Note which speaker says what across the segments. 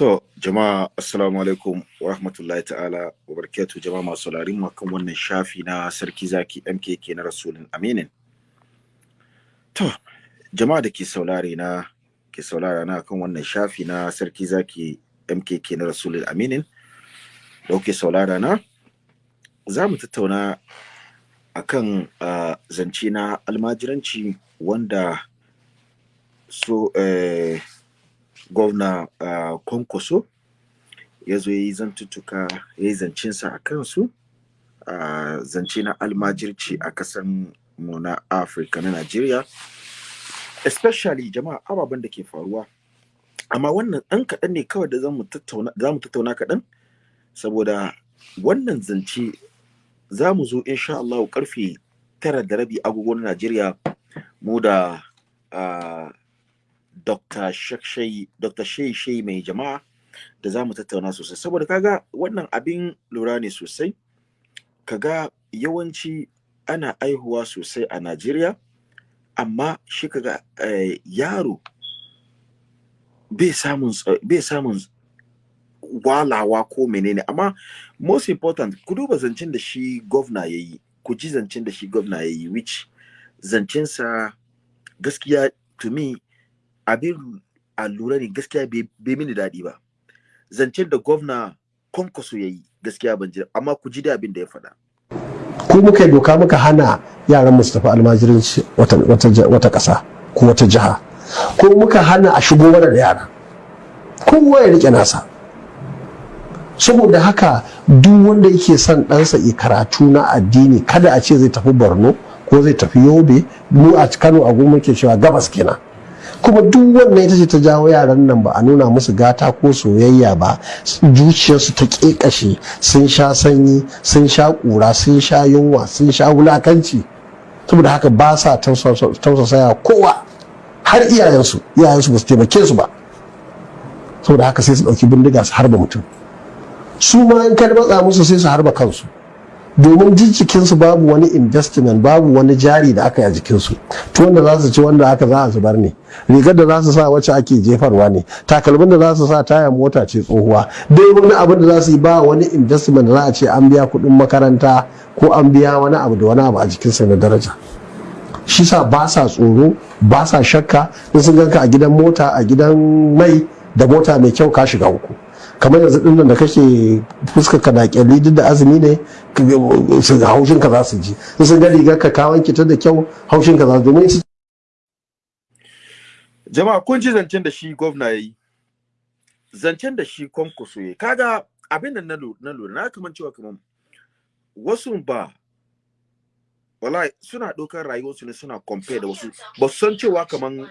Speaker 1: To, jama'a assalamu alaikum wa rahmatullahi ta'ala wa barakatu jama'a masu mu kan wannan shafi na sarki zaki MKK na Rasulun Aminin. To, jama'a da ke saurare na ke saurara na kan wannan shafi na sarki zaki MKK na Rasulun Aminin. Da kuke saurara na za mu tattauna akan uh, zance na almajiranci wanda so eh, gwamna uh, kwankwaso ya zo ya yi zantuttuka ya yi zancensa a kansu. Uh, zance na almajirci a kasan mu na afirka na najeriya. Especially jama'a ababen da ke faruwa. Amma wannan ɗan kaɗan ne kawai da za mu tattauna kaɗan saboda wannan zance za mu zo insha Allah ƙarfe tara da rabi agogon Najeriya mu da uh, Dr. Shai mai jama'a da za mu tattauna sosai saboda kaga wannan abin lura ne sosai kaga yawanci ana aihuwa sosai a Najeriya amma shi kaga eh, yaro bai samun walawa ko menene amma most important ku duba zancen da shi gwamna ya yi ku ji zancen da shi gwamna ya yi which zancensa gaskiya to me abin a lura ne gaskiya bai mini daɗi ba. Zancen da gwamna kwankwaso ya yi gaskiya ban ji amma ku ji da abin da ya faɗa.
Speaker 2: Ko muka doka muka hana yaran mu su tafi almajiranci wata ƙasa ko wata jiha. Ko muka hana a shigo da yara. Kowa ya riƙe nasa. Saboda haka duk wanda yake son ɗansa yi karatu na addini kada a ce zai tafi borno ko zai tafi yobe. Mu a kano a goma ke cewa gabas kenan. Kuma duk wannan ita ce ta jawo yaran nan ba a nuna musu gata ko soyayya ba zuciyarsu ta ƙeƙashe sun sha sanyi sun sha ƙura sun sha yunwa sun sha wulakanci. Saboda haka ba sa tausasaya kowa har iyayensu. Iyayensu ba su taimake su ba. Saboda haka sai su ɗauki bindiga su harba mutum. Su ma in ka matsa musu sai su harba kansu. Domin jikinsu babu wani investment babu wani jari da aka yi a jikinsu. To wanda za su ci wanda aka za a zubar ne. Rigar da za su sa wacce ake jefarwa ne. Takalmin da za su sa taya mota ce tsohuwa. Dai wani abin da za su yi ba wani investment da za a ce an biya kuɗin makaranta ko an biya wani abu da wani abu a jikinsa na daraja. Shi sa ba sa tsoro ba sa shakka. In sun ganka a gidan mota a gidan mai da mota mai kyau ka shiga uku. Kamar yanzu ɗin nan da kake fuskar ka da kyalli duk da azumi ne haushin ka za su ji. In sun ga rigar ka ka wanke ta da kyau haushin ka za su domin
Speaker 1: jama'a kun ji zancen da shi gwamna ya yi. Zancen da shi kwankwaso ya kaga abin da na lura na kaman cewa kaman wasu ba wallahi suna ɗaukar rayuwarsu ne suna compare da wasu. Ba su san cewa kaman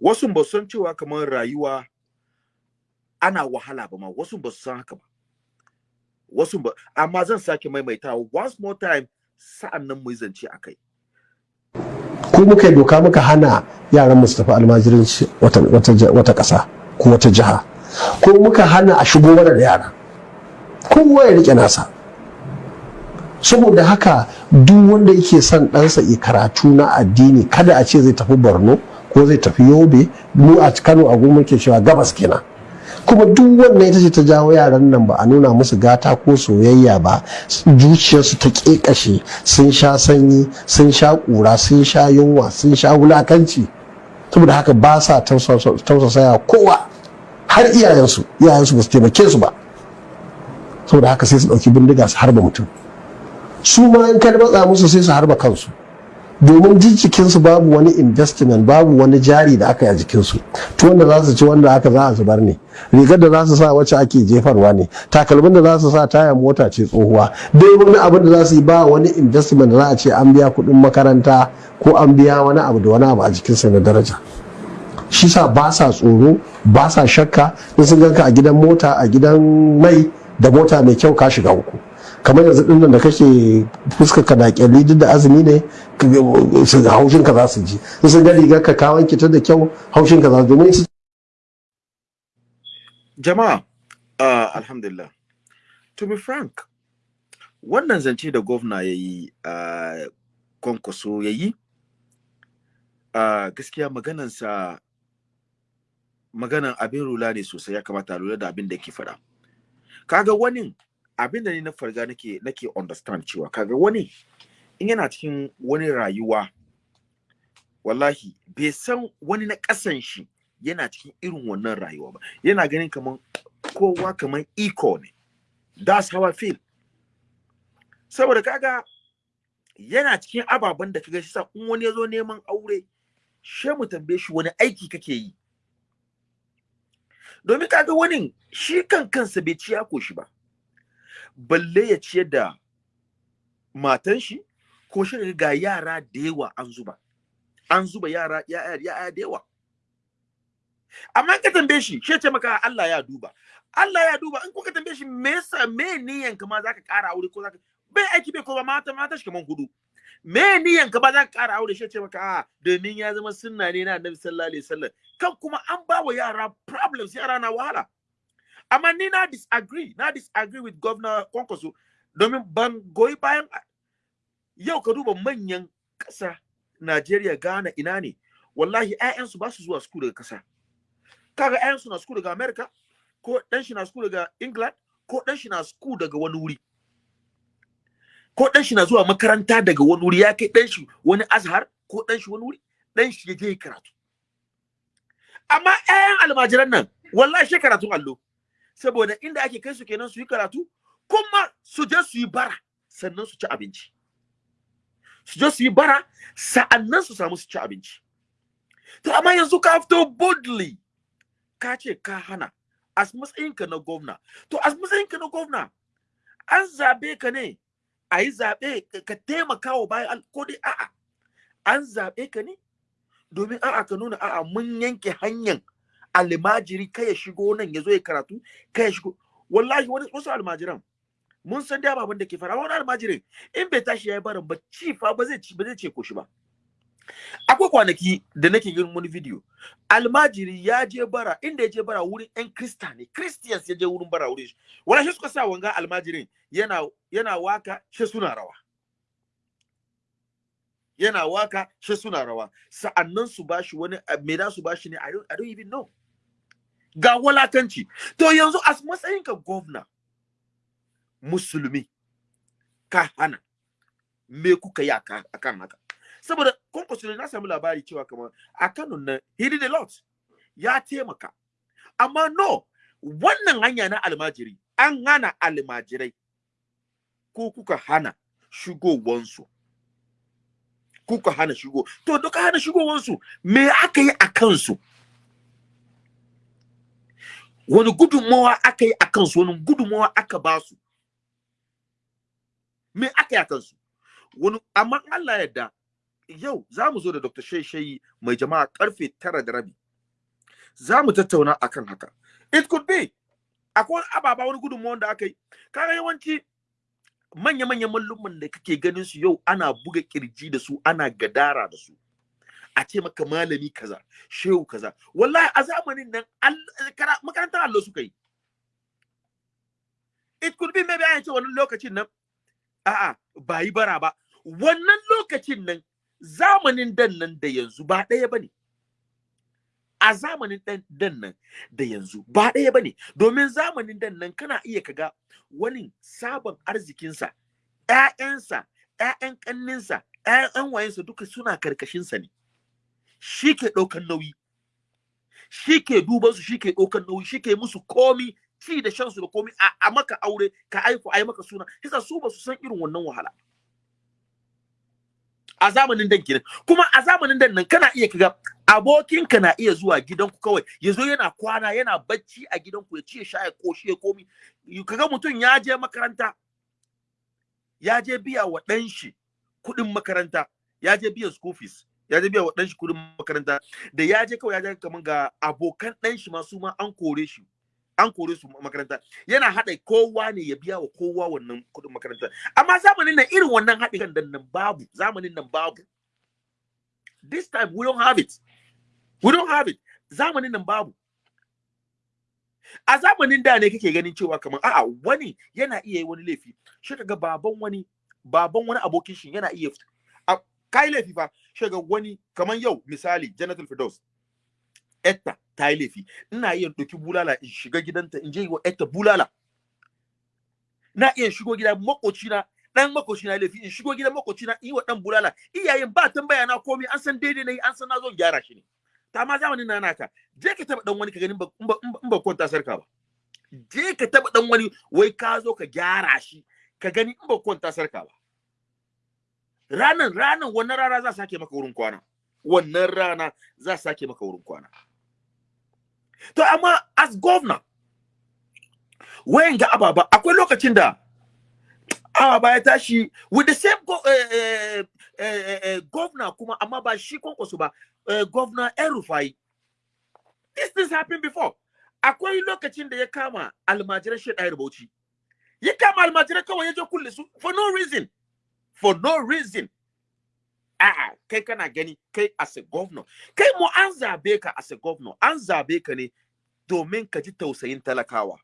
Speaker 1: wasu ba san cewa kamar rayuwa ana wahala ba ma. Wasu ba san haka ba. Wasu ba amma zan sake maimaitawa. Once more time sa'an nan mu zance a kai.
Speaker 2: Ko muka doka muka hana yaran mu su tafi almajiranci wata ƙasa ko wata jiha. Ko muka hana a shigo mana da yara. Kowa ya riƙe nasa. Saboda haka duk wanda yake son ɗansa yi karatu na addini kada a ce zai tafi borno ko zai tafi yobe mu a kano a goma ke cewa gabas kenan. Kuma duk wannan ita ce ta jawo yaran nan ba a nuna musu gata ko soyayya ba zuciyarsu ta ƙeƙashe sun sha sanyi sun sha ƙura sun sha yunwa sun sha wulakanci. Saboda haka ba sa tausasaya kowa har iyayensu iyayensu ba su taimake su ba. Saboda haka sai su ɗauki bindiga su harba mutum. Su ma in ka matsa musu sai su harba kansu. Domin jikinsu babu wani investment babu wani jari da aka yi a jikinsu. To wanda za su ci wanda aka za a zubar ne. Rigar da za su sa wacce ake jefarwa ne. Takalmin da za su sa taya mota ce tsohuwa. Dai wani abin da za su yi ba wani investment da za a ce an biya kuɗin makaranta ko an biya wani abu da wani abu a jikinsa na daraja. Shi sa ba sa tsoro ba sa shakka. In sun ganka a gidan mota a gidan mai da mota mai kyau ka shiga uku. Kamar yanzu nan da kake fuskar ka da duk da azumi ne haushin ka za su ji. Sun ga rigar ka ka wanke ta da kyau haushin ka za su domin
Speaker 1: jama'a uh, alhamdulillah. To be frank wannan zance da gwamna ya yi uh, kwankwaso ya yi uh, gaskiya maganansa maganan abin rula ne sosai. Ya kamata a lura da abin da yake faɗa. Kaga wani abin da ni na farga nake nake understand cewa kaga wani in yana cikin wani rayuwa wallahi bai san wani na ƙasan shi yana cikin irin wannan rayuwa ba. Yana ganin kaman kowa kaman iko ne. That's how I feel. Saboda kaga yana cikin ababen da kaga shi sa in wani ya zo neman aure she mu tambaye shi wani aiki kake yi. Domin kaga wani shi kan kansa bai ciya ko shi ba. Balle ya ciyar da matan shi ko shi ga yara da yawa an zuba. An zuba yara ya ya da yawa. Amma ka tambaye shi shi ce maka Allah ya duba. Allah ya duba. In kuka tambaye shi me yasa me niyan ka ma zaka ƙara aure ko zaka bai aiki bai ko ba mata mata shi kaman huɗu. Me niyan ka ba zaka ƙara aure? Shi ce maka a domin ya zama sunna ne na Annabi sallallahu alaihi wasallam. Kan kuma an ba wa yara problems yara na wahala. Amma ni disagree na disagree with governor Kwankwaso. Domin ban goyi bayan yau ka duba manyan ƙasa Najeriya Ghana ina ne? Wallahi ƴaƴansu ba su zuwa school daga ƙasa. Kaga ƴaƴansu na school daga America ko ɗan shi na school daga England ko ɗan shi na school daga wani wuri. Ko ɗan shi na zuwa makaranta daga wani wuri ya kai ɗan shi wani azhar ko ɗan shi wani wuri ɗan shi ya je karatu. Amma ƴaƴan almajiran nan wallahi shi karatun allo. Saboda inda ake kai su kenan su yi karatu kuma su je su yi bara sannan su ci abinci. Su je su yi bara sa'an nan su samu su ci abinci. To amma yanzu ka fito boldly ka ce ka hana as matsayinka na gwamna. To as matsayinka na gwamna an zaɓe ka ne a yi zaɓe ka taimaka wa bayan ko dai a'a an zaɓe ka ne domin a'a ka nuna a'a mun yanke hanyar almajiri kai ya shigo nan ya zo ya karatu kai ya shigo. Wallahi wani wasu almajiran mun san da baban da ke fara wani almajirin in bai tashi ya yi barin ba ci fa ba zai ci ba zai ce ko shi ba. Akwai kwanaki da nake yin wani video almajiri ya je bara inda ya je bara wurin yan krista ne christians ya je wurin bara wurin shi. Wala shi suka sa wanga almajirin yana yana waƙa shi suna rawa. Yana waƙa shi suna rawa. Sa'annan su bashi wani me da su bashi ne? I don't even know. Ga walakanci to yanzu as matsayin ka governor musulmi ka hana me kuka yi akan haka? Saboda kwankwaso na samu labari cewa kamar a Kano nan he did a lot ya taimaka. Amma no wannan hanya na almajiri an hana almajirai ko kuka hana shigowansu. Kuka hana shigo to duka hana shigowansu me aka yi a kansu? Wani gudunmawa aka yi a kansu wani gudunmawa aka ba su me aka yi a kansu wani amma Allah yadda yau za mu zo da Dr. Shayi mai jama'a ƙarfe tara da rabi. Za mu tattauna akan haka. It could be akwai ababa wani gudunmawar da aka yi. Kaga yawanci manya-manyan mallumman da kake ganin su yau ana buga ƙirji da su ana gadara da su. A ce maka malami kaza, shehu kaza. Wallahi a zamanin nan makarantar allo suka yi. It could be maybe an ce wannan lokacin nan a'a ba yi bara ba. Wannan lokacin nan zamanin dan nan da yanzu ba ɗaya ba ne. A zamanin dan nan da yanzu ba ɗaya ba ne, domin zamanin dan nan kana iya kaga wani sabon arzikinsa, ‘ya'yansa, ‘ya'yan ƙanninsa, ‘ya'yan wayensa duka suna karkashinsa ne. Shi ke ɗaukan nauyi, shi ke dubansu, shi ke ɗaukan nauyi, shi ke musu komi, ci da shansu da komi. A maka aure, ka aiku, a yi maka suna. Kisa su ba su san irin wannan wahala. a zamanin dan kenan. Kuma a zamanin dan nan kana iya kaga abokinka na iya zuwa gidanku kawai. Ya zo yana kwana yana bacci a gidanku ya ci ya sha ya koshi ya komi. Kaga mutum ya je makaranta ya je biya wa ɗan shi kuɗin makaranta ya je biyan school fees. Ya je biya wa ɗan shi kuɗin makaranta da ya je kawai ya je kaman ga abokan ɗan shi ma su ma an kore shi an kore su makaranta. Yana haɗa kowa ne ya biya wa kowa wannan kuɗin makaranta. Amma zamanin nan irin wannan haɗin kan nan babu zamanin nan babu. This time we don't have it. We don't have it. Zamanin nan babu. A zamanin da ne kake ganin cewa kamar a'a wani yana iya yi wani laifi. Shi kaga baban wani baban wani abokin shi yana iya kai laifi fa. Shiga wani kamar yau misali Janatul Firdaus etta ta yi laifi. Ina iya ɗauki bulala in shiga gidanta in je wa etta bulala. Na iya shigo gida makocina dan makocina laifi in shigo gidan makocina in yi wa dan bulala. Iyayen ba tambaya na komai an san daidai na yi an san na zo gyara shi ne. Ta ma zamanin na naka. Je ka taba dan wani ka gani in ba kwanta sarka ba. Je ka taba dan wani wai ka zo ka gyara shi ka gani in ba kwanta sarka ba. Ranan ranan wannan rana za sake maka wurin kwana. Wannan rana za sake maka wurin kwana. To amma as governor wayan ga ababa akwai lokacin da ababa ya tashi with the same go, uh, uh, uh, governor kuma amma ba shi kwankwaso ba uh, governor Erufai this things happened before. Akwai lokacin da ya kama almajiran shi ɗayar bauchi. Ya kama almajiran kawai ya je kulle su for no reason. For no reason. A'a kai kana gani kai as a governor. Kai mu an zaɓe ka as a governor. An zaɓe ka ne domin ka ji tausayin talakawa.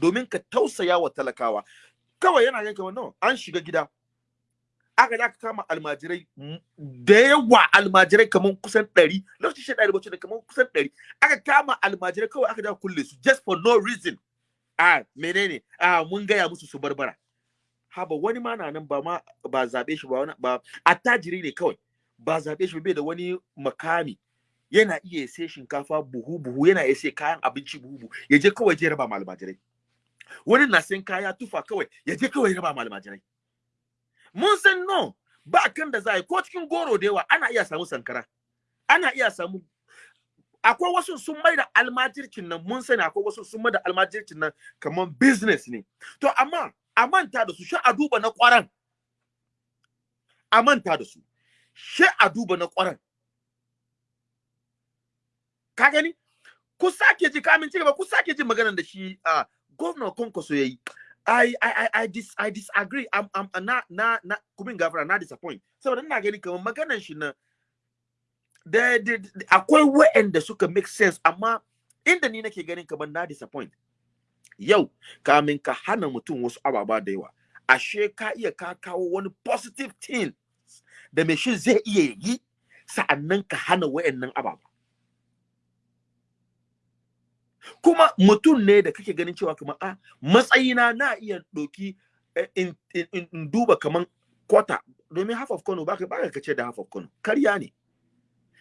Speaker 1: Domin ka tausaya wa talakawa. Kawai yana kamar no an shiga gida. Aka da aka kama almajirai da yawa. Almajirai kamar kusan ɗari. Lokacin shi ɗari bacci da kamar kusan ɗari. Aka kama almajirai kawai aka da kulle su just for no reason. A menene? A mun gaya musu su barbara haba wani ma na nan ba ma ba zaɓe shi ba wani ba attajiri ne kawai. Ba zaɓe shi bai da wani makami. Yana iya sai shinkafa buhu buhu yana iya sai kayan abinci buhu buhu. Ya je kawai je raba ma almajirai. Wani na sayan kaya tufa kawai ya je kawai raba ma almajirai. Mun san no ba kan da za yi ko cikin goro da yawa ana iya samu sankara. Ana iya samu akwai wasu sun mai da almajircin nan mun sani akwai wasu sun mai da almajircin nan kamar business ne. To amma a manta da su shi a duba na kwaran a manta da su shi a duba na kwaran ka gani ku sake ji kamin ci gaba ku sake ji maganar da shi a governor Konkoso yayi I I I I, dis, I disagree. I'm I'm na na na kumin gafara na disappoint. Saboda ina gani kamar maganar shi na da akwai waɗanda suka make sense amma inda ni nake ganin kamar na disappoint. Yau kamin ka hana mutum wasu ababa da yawa. Ashe ka iya ka kawo wani positive thing da mai shi zai iya yi sa'an nan ka hana waɗannan ababa. kuma mutum ne da kake ganin cewa kamar a matsayina na iya doki in, in, duba kaman kwata domin half of Kano baka baka kace da half of Kano karya ne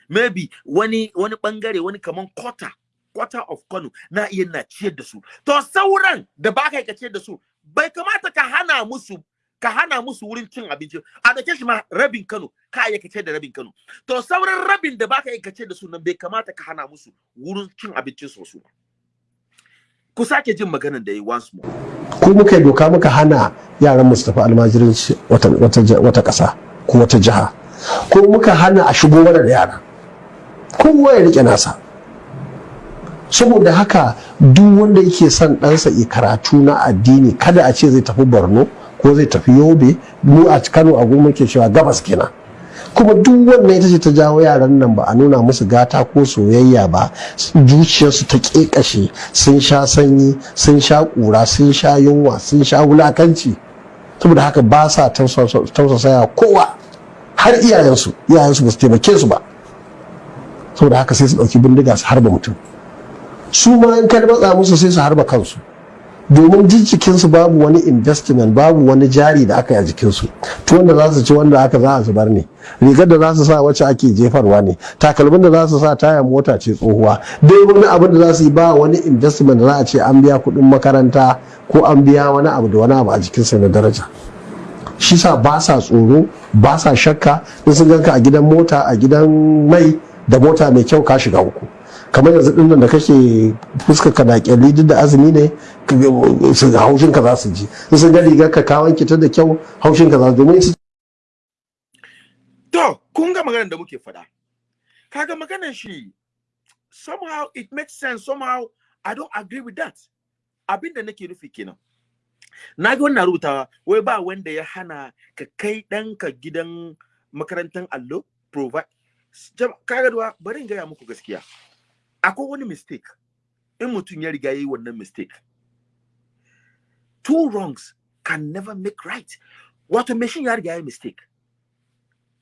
Speaker 1: maybe wani wani ɓangare wani kaman kwata quarter of Kano na iya na ciyar da su. To sauran da baka kace da su bai kamata ka hana musu ka hana musu wurin cin abinci. A da shi ma rabin Kano ka iya da rabin Kano. To sauran rabin da baka iya da su nan bai kamata ka hana musu wurin cin abincin su su. Ku sake jin maganar da yi once more.
Speaker 2: Ko muka yi doka muka hana yaran mu su tafi almajiranci wata wata wata ƙasa ko wata jiha. Ko muka hana a shigo da yara. Kowa ya riƙe nasa. Saboda haka duk wanda yake son ɗansa ya karatu na addini kada a ce zai tafi borno ko zai tafi yobe mu a kano a goma ke cewa gabas kenan. Kuma duk wannan ita ce ta jawo yaran nan ba a nuna musu gata ko soyayya ba zuciyarsu ta ƙeƙashe sun sha sanyi sun sha ƙura sun sha yunwa sun sha wulakanci. Saboda haka ba sa tausasaya kowa har iyayensu. Iyayensu ba su taimake su ba. Saboda haka sai su ɗauki bindiga su harba mutum. Su ma in ka matsa musu sai su harba kansu. Domin jikinsu babu wani investment babu wani jari da aka yi a jikinsu. To wanda za su ci wanda aka za a zubar ne. Rigar da za su sa wacce ake jefarwa ne. Takalmin da za su sa taya mota ce tsohuwa. Dai wani abin da za su yi ba wani investment da za a ce an biya kuɗin makaranta ko an biya wani abu da wani abu a jikinsa na daraja. Shi sa ba sa tsoro ba sa shakka. In sun ganka a gidan mota a gidan mai da mota mai kyau ka shiga uku. Kamar yanzu nan da kake fuskar ka da duk da azumi ne haushin ka za su ji. Sun ga rigar ka ka wanke ta da kyau haushin ka za su domin
Speaker 1: to kun ga maganar da muke faɗa. Kaga maganar shi somehow it makes sense somehow I don't agree with that. Abin da nake nufi kenan. Na ga wannan rubutawa wai ba wanda ya hana ka kai ɗanka gidan makarantar allo provide. Kaga duwa bari in gaya muku gaskiya. Akwai wani mistake. In mutum ya riga ya yi wannan mistake two wrongs can never make right. Wato mai ya riga ya yi mistake.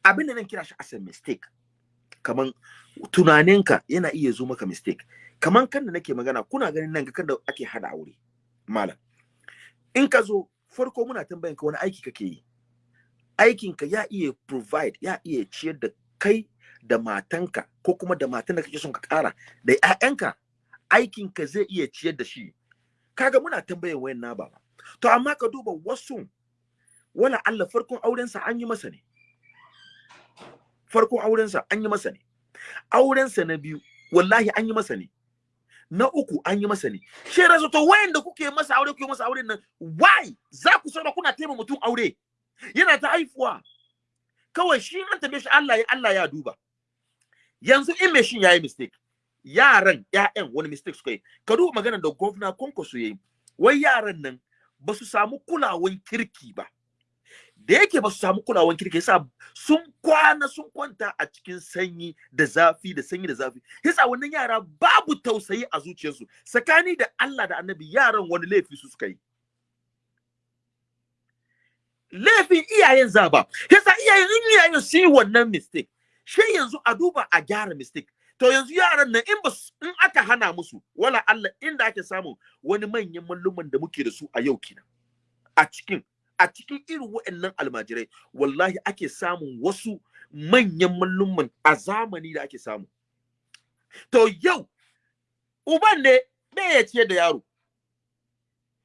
Speaker 1: Abin da nan kira shi as a mistake kaman tunaninka yana iya zo maka mistake. Kaman kan da nake magana kuna ganin nan kan da ake hada aure malam. In ka zo farko muna tambayan ka wani aiki kake yi. Aikinka ya iya provide ya iya ciyar da kai da matanka ko kuma da matan da kake son ka kara da ƴaƴanka aikinka zai iya ciyar da shi. Kaga muna tambayan wayan na baba to amma ka duba wasu wala Allah farkon aurensa an yi masa ne. Farkon aurensa an yi masa ne. Aurensa na biyu wallahi an yi masa ne. Na uku an yi masa ne. Shi rasu to wayanda kuke masa aure kuke masa auren nan why? Za ku sauna kuna taimaka mutum aure. Yana ta haifuwa. Kawai shi an tambaye shi Allah ya Allah ya duba. Yanzu in me shin yayi mistake. Yaran ƴaƴan wani mistake suka yi. Ka duba maganar da governor Konkoso yayi wai yaran nan ba su samu kulawan kirki ba. Da yake ba su samu kulawan kirki yasa sun kwana sun kwanta a cikin sanyi da zafi da sanyi da zafi. Yasa wannan yara babu tausayi a zuciyarsu. Tsakani da Allah da Annabi yaran wani laifi su suka yi. Laifin iyayen zaba yasa iyayen in iyayen su yi wannan mistake shi yanzu a duba a gyara mistake. To yanzu yaran nan in in aka hana musu wala Allah inda ake samu wani manyan malluman da muke da su a yau kenan. A cikin a cikin irin waɗannan almajirai wallahi ake samun wasu manyan malluman a zamani da ake samu. To yau uban ne bai ya ciyar da yaro?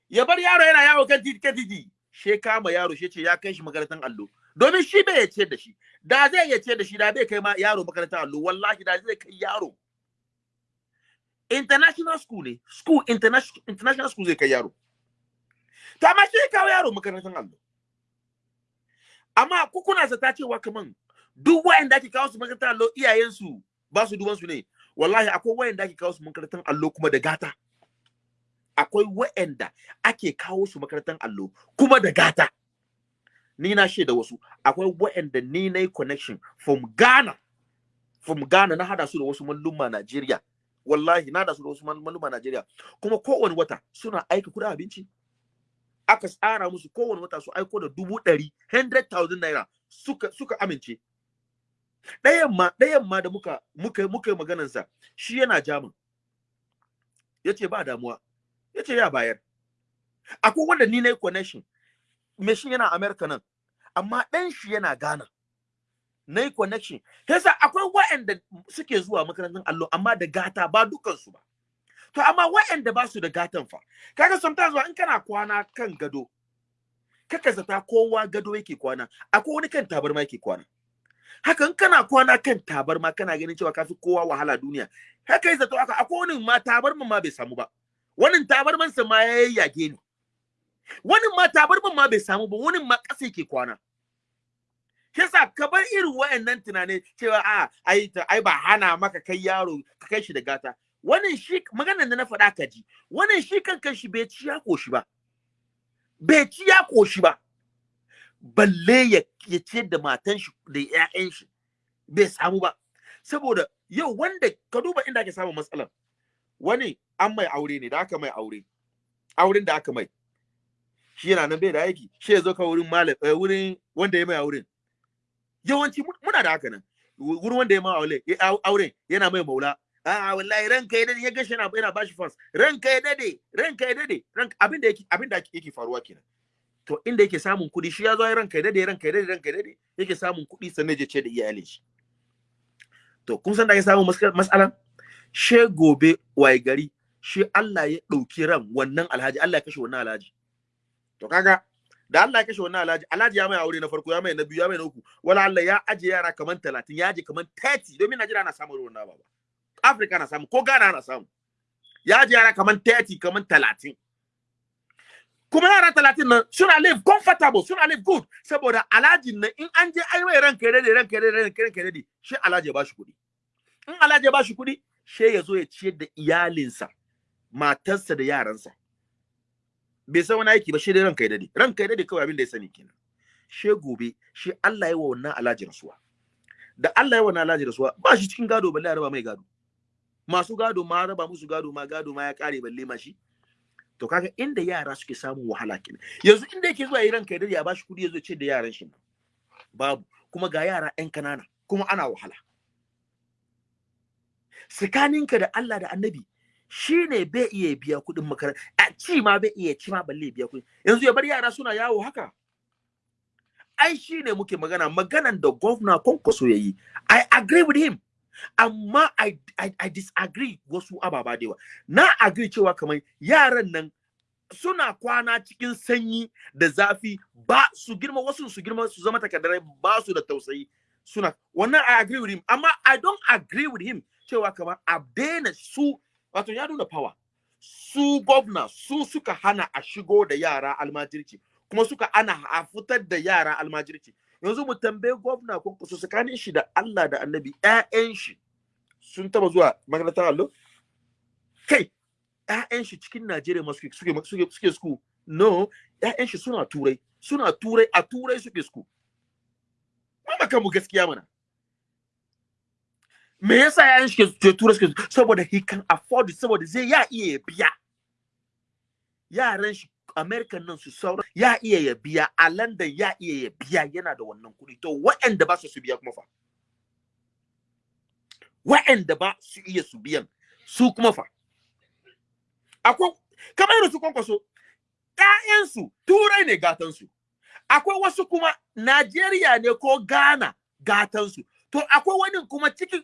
Speaker 1: Ya bar yaro yana yawo kan titi kan titi. She kama yaro she ce ya kai shi makarantar allo. Domin shi bai ya ciyar da shi. Da zai ciyar da shi da bai kai ma yaro makarantar allo wallahi da zai kai yaro. International school ne. School international international school zai kai yaro. To amma shi kawo yaro makarantar allo. Amma ku kuna zata cewa kaman duk wayanda ake kawo su makarantar allo iyayensu ba su duban su ne. Wallahi akwai wayanda ake kawo su makarantar allo kuma da gata. Akwai wayanda ake kawo su makarantar allo kuma da gata. Ni na shaida wasu. Akwai wayanda ni na connection from Ghana. From Ghana na hada su da wasu malluma Najeriya. Wallahi na hada su da wasu malluma Najeriya. Kuma kowane wata suna aika kuɗin abinci. Aka tsara musu kowane wata su aiko da dubu ɗari 100,000 naira suka suka amince. Ɗayan ma ɗayan ma da muka muka muka maganar sa shi yana jamin ya ce ba damuwa. Yace ya bayar. Akwai wanda ni na connection. Me shi yana America nan. Amma ɗan shi yana Ghana. Na yi connection yasa akwai waɗanda suke zuwa makarantar allo amma da gata ba dukansu ba. To amma waɗanda ba su da gatan fa kaga sometimes in kana kwana kan gado kaka zata kowa gado yake kwana akwai wani kan tabarma yake kwana. Haka in kana kwana kan tabarma kana ganin cewa kafi kowa wahala duniya haka zato haka akwai wani ma tabarman ma bai samu ba. Wani tabarman sa ma ya yage ni. Wani ma tabarman ma bai samu ba wani ma ƙasa yake kwana. Yasa ka bar irin wayannan tunani cewa a ai ai ba hana maka kai yaro ka kai shi da gata. Wannan shi maganar da na faɗa ka ji wannan shi kan shi bai ci ya koshi ba. Bai ci ya koshi ba. Balle ya ya da matan shi da ƴaƴan shi. Bai samu ba. Saboda yau wanda ka duba inda ake samun matsalar. Wani an mai aure ne da aka mai aure. Auren da aka mai. Shi yana nan bai da aiki shi ya zo ka wurin malam wurin wanda ya mai auren. Yawanci muna da haka nan. Wurin wanda ya mai auren yana mai maula. A wallahi ranka ya daɗe ya gashi yana yana bashi fans ranka ya daɗe ranka ya daɗe. Ranka abin da yake abin da yake faruwa kenan. To inda yake samun kuɗi shi ya zo ranka ya daɗe ranka ya daɗe ranka ya daɗe yake samun kuɗi sannan ya ce da iyalin shi. To kun san da yake samun mas'alan she gobe waye gari shi Allah ya ɗauki ran wannan alhaji Allah ya kashe wannan alhaji. To kaga da Allah ya kashe wannan alhaji alhaji ya mai aure na farko ya mai na biyu ya mai na uku. Wala Allah ya aje yara kaman 30 ya aje kaman 30 domin Najeriya na samun ruwan baba Afirka na samu ko Ghana na samu. Ya aje yara kaman 30 kaman 30 kuma yara 30 nan suna live comfortable suna live good. Saboda alhaji nan in an je ai mai ranka ya daɗe ranka ya daɗe ranka ya daɗe shi alhaji ya bashi kuɗi. In alhaji ya bashi kuɗi she ya zo ya ciyar da iyalinsa matarsa da yaransa. Bai san wani aiki ba shi dai ranka ya daɗe. Ranka ya daɗe kawai abin da ya sani kenan. She gobe shi Allah ya wa wannan alhaji rasuwa. Da Allah ya wa wannan alhaji rasuwa ba shi cikin gado balle ya raba mai gado. Masu gado ma raba musu gado ma gado ma ya kare balle ma shi. To kaga inda yara suke samun wahala kenan. Yanzu inda yake zuwa yi ranka ya daɗe ya bashi kuɗi ya zo ce da yaran shi babu. Kuma ga yara 'yan kanana kuma ana wahala. Tsakaninka da Allah da annabi shi ne bai iya biya kuɗin makaranta. A ci ma bai iya ci ma balle biya kuɗi. Yanzu ya bar yara suna yawo haka. Ai shi ne muke magana. Maganan da gwamna kwankwaso ya yi. I agree with him. Amma I, I, I disagree wasu ababa da yawa. Na agree cewa kamar yaran nan suna kwana cikin sanyi da zafi ba su girma wasu su girma su zama takaddarai ba su da tausayi. Suna wannan I agree with him. Amma I don't agree with him cewa kamar a daina su wato ya nuna power. Su gwamna su suka hana a shigo da yara almajirci kuma suka hana a fitar da yara almajirci. Yanzu mu tambaye gwamna ko su tsakanin shi da Allah da annabi ƴaƴan shi sun taba zuwa makarantar allo? Kai ƴaƴan shi cikin Najeriya ma suke suke suke suke no ƴaƴan shi suna turai suna turai a turai suke school. Ba kan mu gaskiya mana. Me yasa ƴaƴan shi ke turai suke saboda he can afford it saboda zai ya iya biya. Yaran shi American nan su sauran ya iya ya biya. A London ya iya ya biya yana da wannan kuɗi. To waɗanda ba su su biya kuma fa? Waɗanda ba su iya su biyan su kuma fa? Akwai kamar yadda su kwankwaso ƴaƴansu turai ne gatansu akwai wasu kuma Najeriya ne ko Ghana gatansu to akwai wani kuma cikin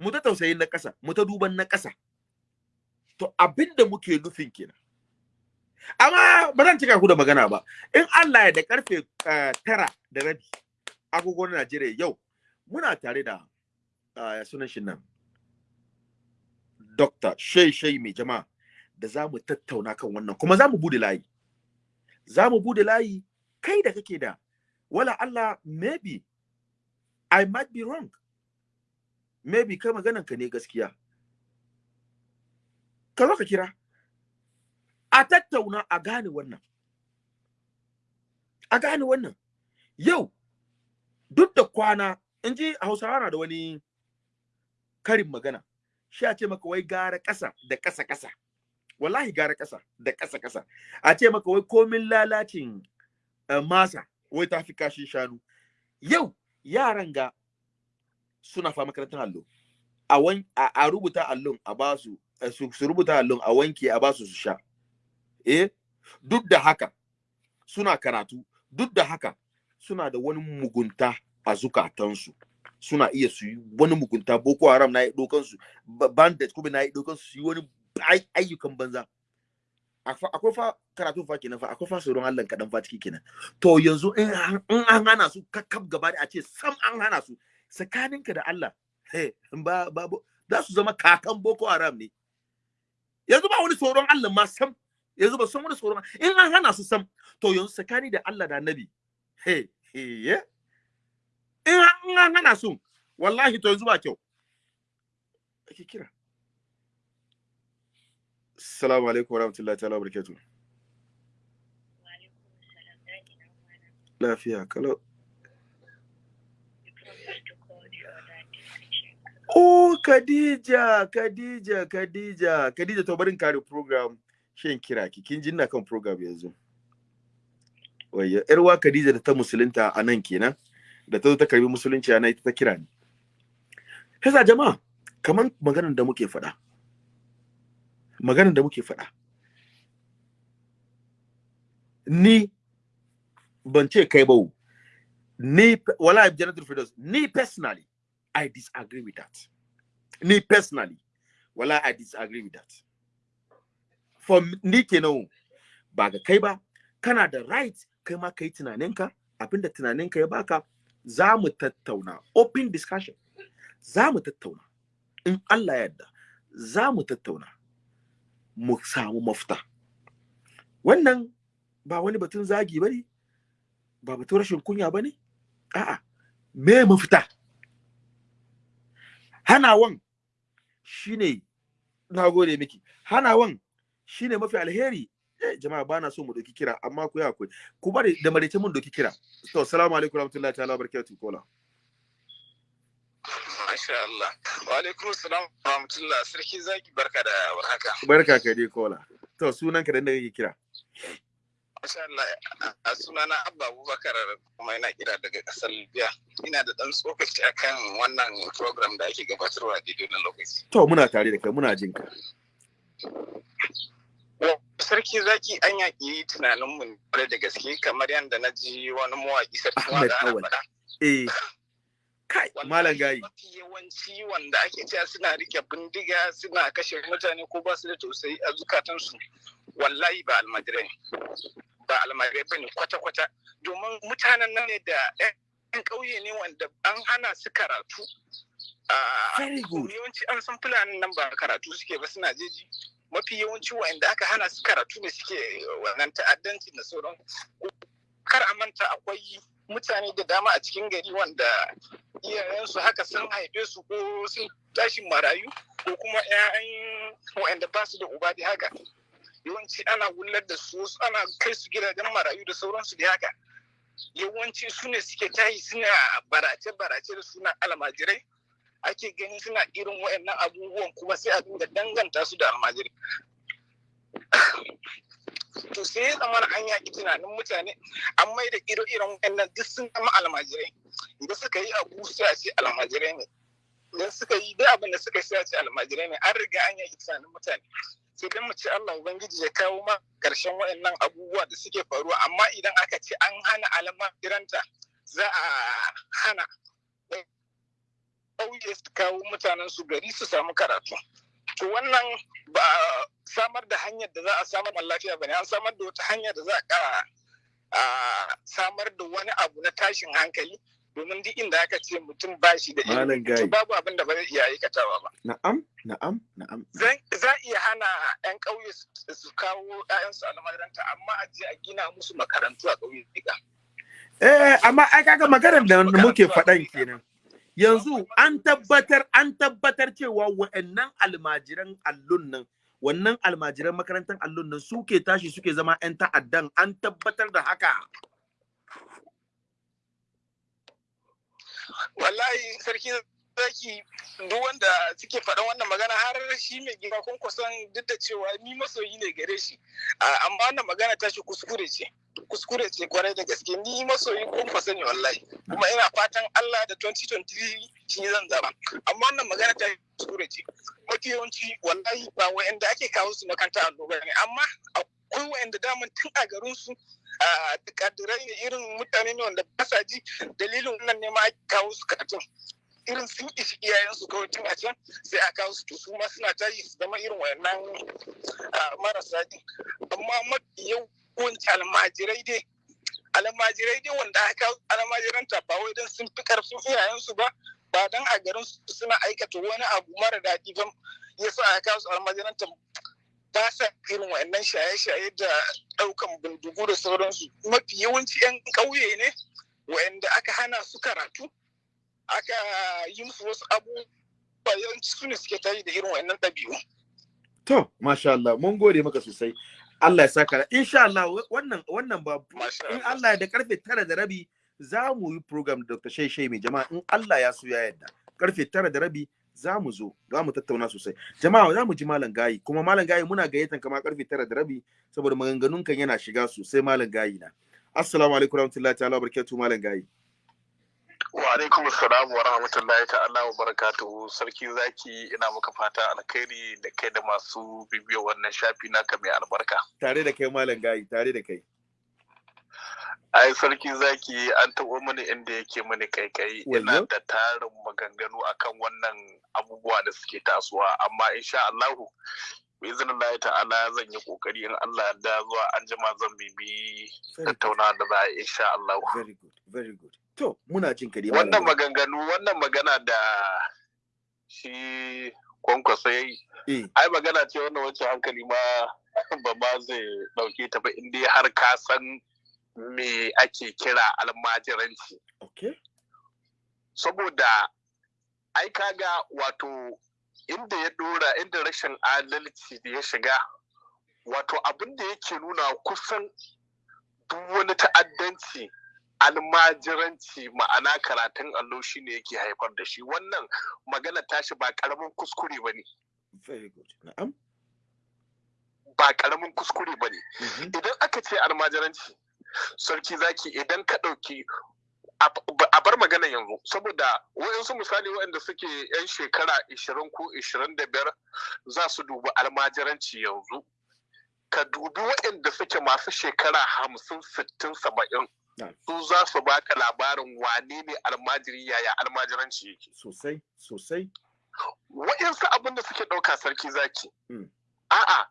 Speaker 1: mu ta tausayin na ƙasa mu ta duban na ƙasa. To abin da muke nufin kenan. Amma ba zan cika ku da magana ba. In Allah ya da ƙarfe tara da rabi agogon Najeriya yau muna tare da sunan shi nan. Dr. Shei Shei mai jama'a da za mu tattauna kan wannan kuma za mu buɗe layi. Za mu buɗe layi kai da kake da. Wala Allah maybe I might be wrong. Maybe kai maganan ka ne gaskiya. Ka zo ka kira. A tattauna a gane wannan. A gane wannan. Yau duk da kwana in ji hausawa na da wani karin magana. Shi a ce maka wai gara ƙasa da ƙasa ƙasa. Wallahi gara ƙasa da ƙasa ƙasa. A ce maka wai komin lalacin uh, masa wai ta fi kashin shanu. Yau yaran ga suna fa makarantar allo. A, a, rubuta allon a ba su su, su rubuta allon a wanke a ba su su sha. Eh duk da haka suna karatu duk da haka suna da wani mugunta a zukatansu. Suna iya su yi wani mugunta. Boko haram na yi dokansu bandit kuma na yi dokansu su yi wani ayyukan banza. Akwai fa karatu fa kenan fa akwai fa tsoron Allah kadan fa ciki kenan. To yanzu in an hana su kakkab gaba da a ce sam an hana su tsakaninka da Allah ba ba za su zama kakan boko haram ne. Yanzu ba wani tsoron Allah ma sam yanzu ba san wani tsoron in an hana su sam to yanzu tsakani da Allah da Annabi he he in an hana su wallahi to yanzu ba kyau. Ake kira. Assalamu alaikum warahmatullahi ta'ala barakatuh Lafiya kalau. Oh, Khadija, Khadija, Khadija, Khadija to barin kare program shin kira ki kin jinna kan program yanzu. Wayya, yarwa Khadija da ta musulunta a nan kenan, da ta zo ta karɓi musulunci a nan ita ta kira ni. Kasa jama'a, kaman maganar da muke faɗa. Maganar da muke faɗa. Ni ban ce kai ba ni wala Janatul Firdaus, ni personally I disagree with that. Me personally, well, I disagree with that. For ni kenan ba ga kai ba, kana da right kai ma kai tunaninka, abin da tunaninka ya baka, za mu tattauna, open discussion, za mu tattauna. In Allah yadda, za mu tattauna, mu samu mafita. Wannan ba wani batun zagi ba ne, ba batun rashin kunya ba ne, a'a, me mafita? Hanawan shine na gode miki. Hanawan shine mafi alheri. Eh, jama'a bana so mu doki kira amma ku ya akwai ku bari da marece mun doki kira. To assalamu alaikum warahmatullahi ta'ala barakatuh kola.
Speaker 3: Masha Allah. Wa alaikum salam wa rahmatullah. Sarki zaki barka da warhaka.
Speaker 1: barka ka dai kola. To sunan ka da inda kake kira.
Speaker 3: Masha Allah, a sunana Abba Abubakar kuma yana kira daga ƙasar Libya. Ina da ɗan tsokaci akan wannan program da ake gabatarwa daidai na lokaci.
Speaker 1: To muna tare da kai muna jin ka.
Speaker 3: Sarki zaki an yaƙi tunaninmu ƙwarai da gaske kamar yadda na ji wani mawaƙi sarki
Speaker 1: Ahmed
Speaker 3: wanda ana faɗa.
Speaker 1: Eh. Kai malam gayi.
Speaker 3: Mafi yawanci wanda ake cewa suna riƙe bindiga suna kashe mutane ko ba su da tausayi a zukatansu wallahi ba almajirai ba almajirai ba ne kwata-kwata. Domin mutanen nan ne da 'yan ƙauye ne wanda an hana su karatu. Yawanci an san fulanin nan ba karatu suke ba suna jeji. Mafi yawanci wa'anda aka hana su karatu ne suke wannan ta'addanci da sauran kar a manta akwai mutane da dama a cikin gari wanda iyayensu haka sun haife su ko sun tashi marayu ko kuma 'ya'yan wa'anda ba su da uba da haka. Yawanci ana wullar da su wasu ana kai su gidajen marayu da sauransu da haka. Yawanci su ne suke tayi suna barace-barace da suna almajirai. Ake gani suna irin wayannan abubuwan kuma sai a dinga danganta su da almajiri to sai ya zama an yaƙi tunanin mutane an mai da iro-iren wayannan duk sun zama almajirai. Idan suka yi abu sai a ce almajirai ne. Idan suka yi duk abin da suka yi sai a ce almajirai ne. An riga an yaƙi tunanin mutane. Sai dan mu ce Allah ubangiji ya kawo ma ƙarshen wayannan abubuwa da suke faruwa. Amma idan aka ce an hana almajiranta za a hana ƙauye su kawo mutanen su gari su samu karatu. To wannan ba samar da hanyar da za a samar da lafiya ba ne an samar da wata hanyar da za a samar da wani abu na tashin hankali domin duk inda aka ce mutum ba shi da ilimi to babu abin da ba zai iya aikatawa ba
Speaker 1: Na'am, na'am, na'am.
Speaker 3: Za iya hana 'yan ƙauye su- kawo 'ya'yansu a makaranta amma a je a gina musu makarantu a ƙauye
Speaker 1: Eh, amma ai kaga maganar da muke faɗan kenan. Yanzu an tabbatar an tabbatar cewa wa'annan almajiran allun nan wannan almajiran makarantar allun nan suke tashi suke zama 'yan ta'addan an tabbatar da haka.
Speaker 3: Wallahi sarki zaki duk wanda suke faɗan wannan magana har shi mai gida kun kusan duk da cewa ni masoyi ne gare shi. Amma wannan magana ta shi kuskure ce. Kuskure ce ƙwarai da gaske. Ni masoyi kun kusa ne wallahi. Kuma ina fatan Allah da 2023 shi zan zama amma wannan magana ta kuskure ce. Mafi yawanci wallahi ba wa'anda ake kawo su makaranta annoba ne. Amma akwai wa'anda daman tun a garin su a kadirai ne irin mutane ne wanda ba sa ji. Dalilin wannan ne ma ake kawo su karatun irin sun ishi iyayensu kawai tun a can sai a kawo su. Su ma suna tashi su zama irin wayannan marasa ji. Amma mafi yawanci almajirai dai almajirai dai wanda aka kawo almajiranta ba wai don sun fi ƙarfin iyayensu ba ba don a garin su suna aikata wani abu mara daɗi ba. Ya sa aka kawo su almajiranta ba sa irin wayannan shaye-shaye da ɗaukan bindigu da sauransu mafi yawanci 'yan ƙauye ne wayanda aka hana su karatu aka yi musu wasu abubuwa yawanci su ne suke tayi da irin wayannan ɗabi'u.
Speaker 1: To, masha Allah, mun gode maka sosai. Allah ya saka da. Insha Allah wannan wannan ba in
Speaker 3: Allah.
Speaker 1: Ya da ƙarfe tara da rabi za mu yi program da Dr. Shai mai jama'a in Allah ya so ya yarda. Karfe tara da rabi za mu zo za mu tattauna sosai. Jama'a za mu ji Malam Gayi kuma Malam Gayi muna gayyatan kama ƙarfe tara da rabi saboda maganganun kan yana shiga sosai Malam Gayi na. Assalamu alaikum warahmatullahi ta'ala barakatuhu Malam Gayi.
Speaker 4: Wa alaikum assalam wa rahmatullahi ta'ala wa barakatuhu sarki zaki ina maka fata alkhairi da kai da masu bibiyar wannan shafi naka mai albarka.
Speaker 1: Tare da kai Malam Gayi, tare da kai.
Speaker 4: Ai sarki zaki an taɓa mini inda yake mini kaikai ina da tarin maganganu akan wannan abubuwa da suke tasowa. Amma insha Allahu izinin ta'ala zan yi ƙoƙari in Allah da zuwa an jima zan bibi tattauna da za a insha Allahu.
Speaker 1: very good, very good. To, muna jin ka dai Malam
Speaker 4: wannan maganganu wannan magana da shi kwankwaso ya yi
Speaker 1: Eh,
Speaker 4: ai magana ce wannan wacce hankali ma ba ma zai ɗauke ta ba inda har ka san me ake kira almajiranci
Speaker 1: okay.
Speaker 4: saboda ai kaga wato inda ya dora inda rashin adalci da ya shiga wato abin da yake nuna kusan duk wani ta'addanci almajiranci ma'ana karatun allo shi ne yake haifar da shi wannan magana tashi ba ƙaramin kuskure ba ne
Speaker 1: Very good. Na'am.
Speaker 4: ba ƙaramin kuskure ba ne idan aka ce almajiranci sarki zaki idan ka ɗauki a bar magana yanzu saboda wayansu misali waɗanda suke 'yan shekara 20 ko 25 za su dubi almajiranci yanzu. Ka dubi waɗanda suke masu shekara 50 60 70 su za su baka labarin wane ne almajiri yaya almajiranci yake.
Speaker 1: Sosai sosai.
Speaker 4: Waɗansu abin da suke ɗauka sarki zaki. A'a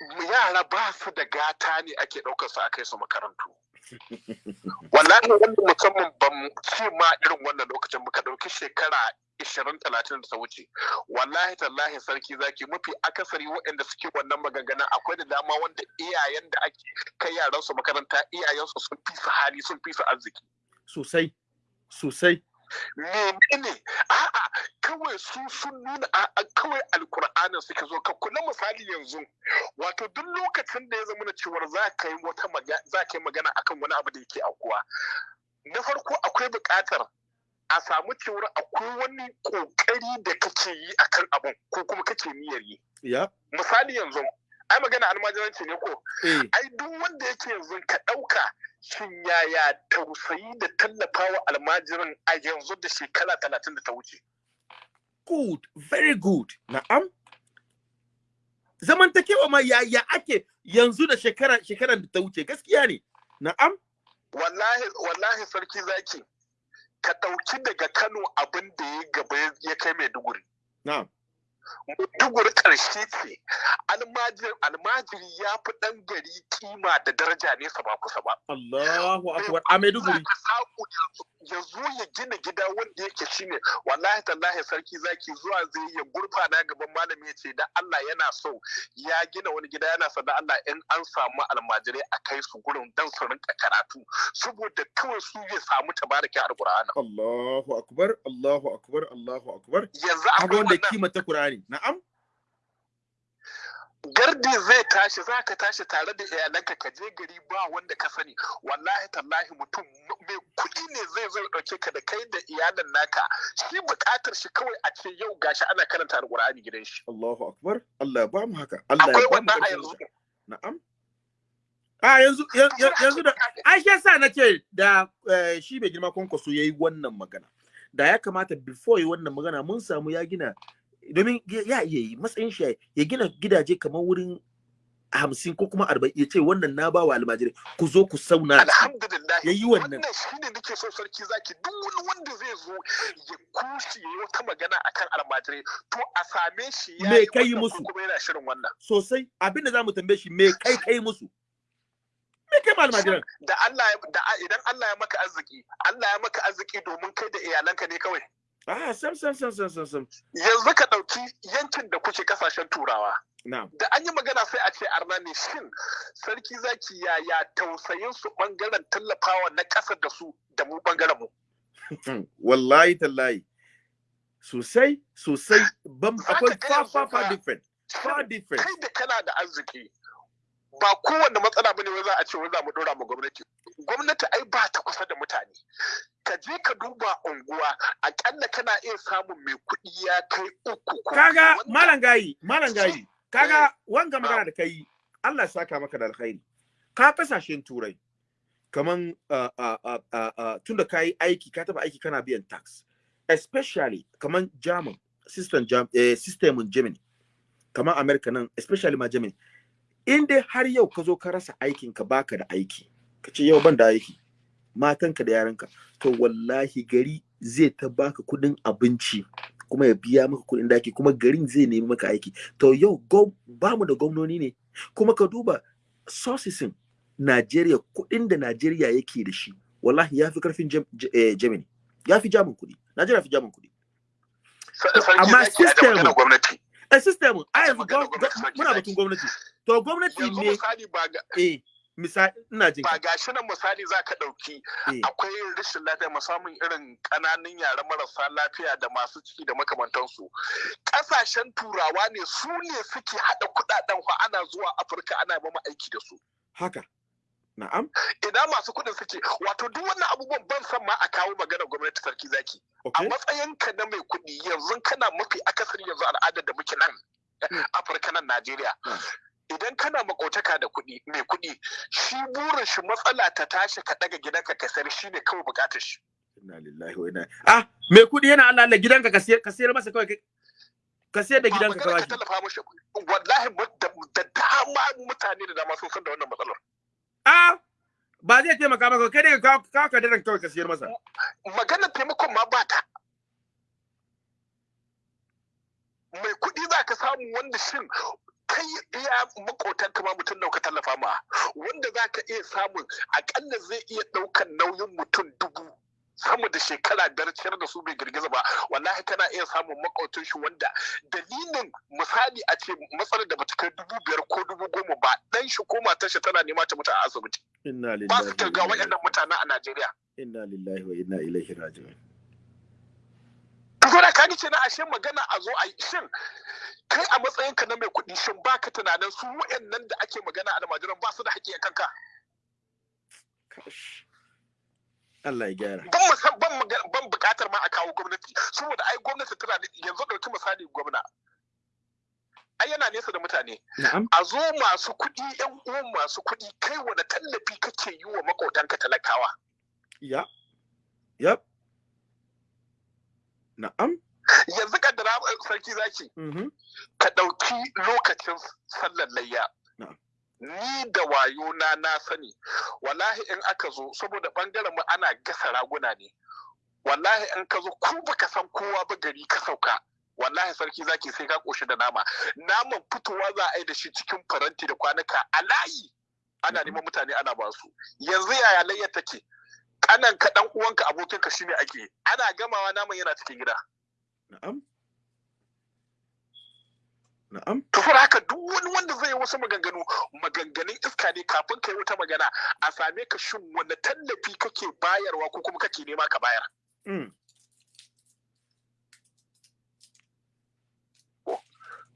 Speaker 4: yara ba su da gata ne ake ɗaukar su a kai su makarantu. Wallahi wannan musamman ban ce ma irin wannan lokacin muka ɗauki shekara ishirin talatin da ta wuce. Wallahi tallahi sarki zaki mafi akasari waɗanda suke wannan maganganun akwai da dama wanda iyayen da ake kai yaran su makaranta iyayensu sun fi su hali sun fi su arziki.
Speaker 1: Sosai sosai.
Speaker 4: Menene? A'a kawai su sun nuna a kawai alkur'anin suka zo ka kula misali yanzu wato duk lokacin da ya zama na cewar za ka yi wata za ka yi magana akan wani abu da yake aukuwa na farko akwai buƙatar a samu cewar akwai wani ƙoƙari da kake yi akan abun ko kuma kake niyyar yi. Misali yanzu ai magana almajiranci ne ko? Ai duk wanda yake yanzu ka ɗauka shin yaya tausayi da tallafawa almajirin a yanzu da shekara talatin da ta wuce?
Speaker 1: Good very good. Na'am. Zamantakewa ma yaya ake yanzu da shekara shekaran da ta wuce? Gaskiya ne. Na'am.
Speaker 4: Wallahi wallahi sarki zaki ka ɗauki daga Kano abin da ya gaba ya kai Maiduguri.
Speaker 1: Na'am.
Speaker 4: Maiduguri ƙarshe ce almajiri ya fi ɗan gari kima da daraja nesa ba kusa ba.
Speaker 1: Allahu akbar a Maiduguri.
Speaker 4: Ya zo ya gina gida wanda yake shine wallahi tallahi sarki zaki zuwa zai ya gurfana gaban malami ya ce da Allah yana so ya gina wani gida yana son da Allah in an samu almajirai a kai su gurin dan su rinka karatu saboda kawai su ya samu tabarakin alqur'ani.
Speaker 1: Allahu akbar Allahu akbar Allahu akbar.
Speaker 4: Yanzu
Speaker 1: akwai wanda kima ta Qur'ani na'am
Speaker 4: gardi zai tashi za ka tashi tare da iyalanka ka je gari ba wanda ka sani. Wallahi tallahi mutum mai kuɗi ne zai zo ɗauke ka da kai da iyalan naka. Shi buƙatar shi kawai a ce yau gashi ana karanta alƙur'ani gidan shi.
Speaker 1: Allahu akbar. Allah ya ba mu haka. Allah ya ba mu
Speaker 4: yanzu.
Speaker 1: na'am. A yanzu yanzu da ai shi yasa nace da eh, shi bai girma kwankwaso yayi wannan magana. Da ya kamata before yi wannan magana mun samu ya gina domin ya iya yi matsayin shi ya gina gidaje kamar wurin hamsin ko kuma arba'in ya ce wannan na ba wa almajirai ku zo ku sauna
Speaker 4: alhamdulillah.
Speaker 1: Ya yi wannan.
Speaker 4: wannan shine nake so sarki zaki duk wani wanda zai zo ya kushi ya yi wata magana akan almajirai to a same shi ya
Speaker 1: Me kai musu?
Speaker 4: kuma yana shirin wannan.
Speaker 1: Sosai. Abin da za mu tambaye shi me kai kai musu? Me kai ma almajiran?
Speaker 4: Da Allah da idan Allah ya maka arziki Allah ya maka arziki domin kai da iyalanka ne kawai.
Speaker 1: Ah sam sam sam sam sam sam.
Speaker 4: Yanzu ka ɗauki yankin da kuke ƙasashen turawa. Da an yi magana sai a ce arna ne shin sarki zaki yaya tausayin su ɓangaren tallafawa na ƙasa da su da mu ɓangaren mu?
Speaker 1: Wallahi tallahi. Sosai sosai.
Speaker 4: Ka
Speaker 1: akwai far far
Speaker 4: fa-
Speaker 1: different far different.
Speaker 4: kai da kana da arziki ba kowanne matsala ba ne wai za a ce wai za mu dora mu gwamnati. Gwamnati ai ba ta kusa da mutane. Ka je ka duba unguwa akalla kana iya samun mai kuɗi ya kai uku ko
Speaker 1: kaga malam gayi malam gayi kaga wanga magana da kai Allah ya saka maka da alkhairi. Ka ƙasashen turai kaman tunda ka yi aiki ka taba aiki kana biyan tax. Especially kaman german system eh, systemin germany kaman america nan especially ma germany. In dai har yau ka zo ka rasa aikin ka baka da aiki. Ka ce yau ban da aiki. Matanka da yaranka. To wallahi gari zai ta baka kuɗin abinci kuma ya biya maka kuɗin daki kuma garin zai nemi maka aiki. To yau go ba mu da gwamnoni ne. Kuma ka duba sourcesin Najeriya kuɗin da Najeriya yake da shi wallahi ya fi ƙarfin Gem- Ge- eh, Germany ya fi jamin kuɗi Najeriya fi jamin
Speaker 4: kuɗi
Speaker 1: amma
Speaker 4: zaki a da
Speaker 1: system-
Speaker 4: gwamnati.
Speaker 1: A system. A yanzu muna batun gwamnati. To gwamnati ne eh. Misali ina jin
Speaker 4: ba
Speaker 1: ka.
Speaker 4: gashi nan misali za ka ɗauki
Speaker 1: eh.
Speaker 4: akwai rashin lafiya musamman irin ƙananan yara marasa lafiya da masu ciki da makamantansu. Ƙasashen turawa ne su ne suke haɗa kuɗaɗen fa ana zuwa afirka ana mama aiki da su.
Speaker 1: Haka. Na'am.
Speaker 4: Ina masu kuɗin suke? Wato duk wannan abubuwan ban san ma a kawo magana gwamnati sarki zaki. A matsayinka na mai kuɗi yanzu kana mafi akasari yanzu al'adar da muke nan Afirka nan Najeriya. Idan kana makotaka da kuɗi mai kuɗi shi burin shi matsala ta tashi ka daga gidanka ka sayar shi ne kawai buƙatar shi.
Speaker 1: Inna lillahi wa inna ah mai kuɗi yana Allah Allah gidanka ka sayar ka sayar masa kawai ka sayar da gidanka ka
Speaker 4: ka tallafa mishi wallahi da da dama mutane da dama sun san da wannan matsalar.
Speaker 1: Ah ba zai taimaka maka kai dai ka ka ka daren kawai ka sayar masa.
Speaker 4: Maganar taimakon ma ba ta. Mai kuɗi za ka samu wanda shin kai iya makotan kama mutum nauka tallafa ma? Wanda za ka iya samun akalla zai iya ɗaukan nauyin mutum dubu sama da shekara biyar ciyar da su bai girgiza ba. Wallahi kana iya samun makwautin shi wanda dalilin misali a ce matsalar da bata kai dubu biyar ko dubu goma ba dan shi ko matar shi tana nema ta mutu a asibiti. Ba su
Speaker 1: inna
Speaker 4: waɗannan mutanen a Najeriya.
Speaker 1: Inna lillahi wa inna ilaihi raji'un.
Speaker 4: Saboda ka ce na ashe magana a zo a yi. Shin kai a matsayinka na mai kuɗi shin baka tunanin su waɗannan da ake magana a almajiran ba su da haƙƙi a kanka.
Speaker 1: Allah ya gyara.
Speaker 4: Ban mu san ban ban buƙatar ma a kawo gwamnati. Saboda ai gwamnati tana da yanzu ɗauki misali gwamna. Ai yana nesa da mutane. A zo masu kuɗi yan uwan masu kuɗi kai wani tallafi kake yi wa maƙotanka talakawa?
Speaker 1: Ya. Yep na'am.
Speaker 4: Yanzu kaddara sarki zaki
Speaker 1: mhm
Speaker 4: ka ɗauki lokacin sallar layya. Ni da wayo na na sani, wallahi in aka zo, saboda ɓangaren mu ana gasa raguna ne. Wallahi in ka zo, ko baka san kowa ba gari ka sauka. Wallahi sarki zaki sai ka ƙoshi da nama. Naman fitowa za a yi da shi cikin faranti da kwanuka a layi. Ana neman mutane ana ba su. Yanzu yaya layyar take? Kanan ka ɗan uwanka abokinka shine ake. Ana gamawa naman yana cikin gida.
Speaker 1: Na'am. Na'am.
Speaker 4: To saboda haka duk wani wanda zai yi wasu maganganu maganganun iska ne kafin ka yi wata magana a same ka shin wani tallafi kake bayarwa ko kuma kake nema ka bayar?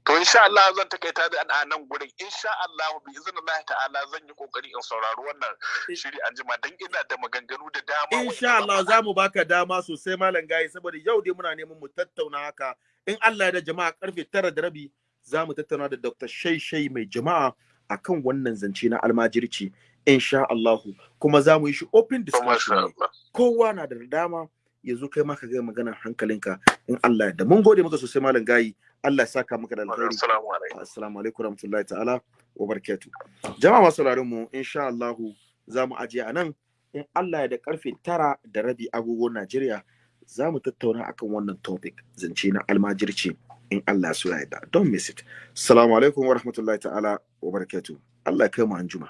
Speaker 4: To insha Allah zan takaita da a nan gurin. Insha Allah bi iznillahi ta'ala zan yi ƙoƙari in saurari wannan shiri an jima dan ina da maganganu da dama
Speaker 1: insha Allah za mu baka dama sosai malam gayi saboda yau dai muna neman mu tattauna haka. In Allah ya da jama'a ƙarfe tara da rabi za mu tattauna da Dr. Shaishai mai jama'a akan wannan zance na almajirci insha Allah. Kuma za mu yi shi open discussion kowa na da dama ya zo kai ma ka ga maganar hankalinka in Allah ya da mun gode maka sosai malam gayi Allah ya saka maka da alkhairi.
Speaker 4: Assalamu alaikum.
Speaker 1: Assalamu alaikum warahmatullahi ta'ala wa barakatuh. Jama'a masu sauraron mu insha Allah za mu ajiye a nan. In Allah ya da ƙarfe tara da rabi agogon Najeriya za mu tattauna akan wannan topic zance na almajirci in Allah ya so ya yarda. Don't miss it. Assalamu alaikum warahmatullahi ta'ala wa barakatuh. Allah ya kai mu anjuma